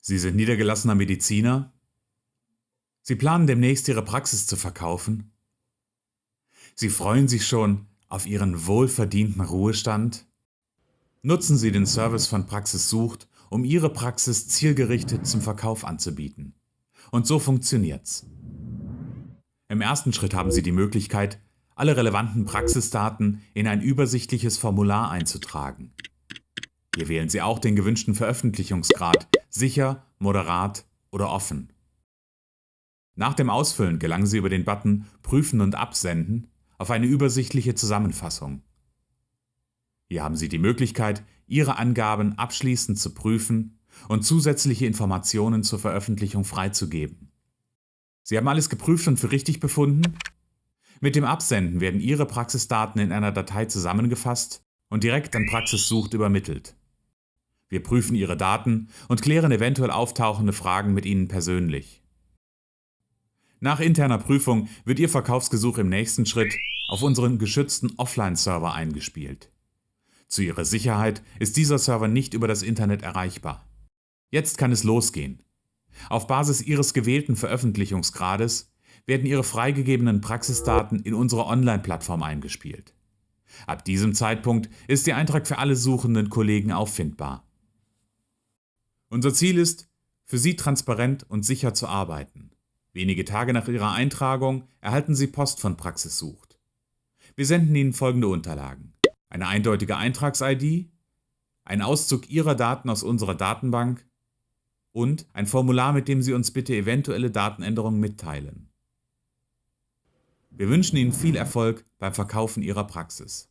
Sie sind niedergelassener Mediziner? Sie planen demnächst Ihre Praxis zu verkaufen? Sie freuen sich schon auf Ihren wohlverdienten Ruhestand? Nutzen Sie den Service von Praxis Sucht, um Ihre Praxis zielgerichtet zum Verkauf anzubieten. Und so funktioniert's. Im ersten Schritt haben Sie die Möglichkeit, alle relevanten Praxisdaten in ein übersichtliches Formular einzutragen. Hier wählen Sie auch den gewünschten Veröffentlichungsgrad, sicher, moderat oder offen. Nach dem Ausfüllen gelangen Sie über den Button Prüfen und Absenden auf eine übersichtliche Zusammenfassung. Hier haben Sie die Möglichkeit, Ihre Angaben abschließend zu prüfen und zusätzliche Informationen zur Veröffentlichung freizugeben. Sie haben alles geprüft und für richtig befunden? Mit dem Absenden werden Ihre Praxisdaten in einer Datei zusammengefasst und direkt an Praxissucht übermittelt. Wir prüfen Ihre Daten und klären eventuell auftauchende Fragen mit Ihnen persönlich. Nach interner Prüfung wird Ihr Verkaufsgesuch im nächsten Schritt auf unseren geschützten Offline-Server eingespielt. Zu Ihrer Sicherheit ist dieser Server nicht über das Internet erreichbar. Jetzt kann es losgehen. Auf Basis Ihres gewählten Veröffentlichungsgrades werden Ihre freigegebenen Praxisdaten in unsere Online-Plattform eingespielt. Ab diesem Zeitpunkt ist Ihr Eintrag für alle suchenden Kollegen auffindbar. Unser Ziel ist, für Sie transparent und sicher zu arbeiten. Wenige Tage nach Ihrer Eintragung erhalten Sie Post von Praxis Sucht. Wir senden Ihnen folgende Unterlagen. Eine eindeutige Eintrags-ID, ein Auszug Ihrer Daten aus unserer Datenbank und ein Formular, mit dem Sie uns bitte eventuelle Datenänderungen mitteilen. Wir wünschen Ihnen viel Erfolg beim Verkaufen Ihrer Praxis.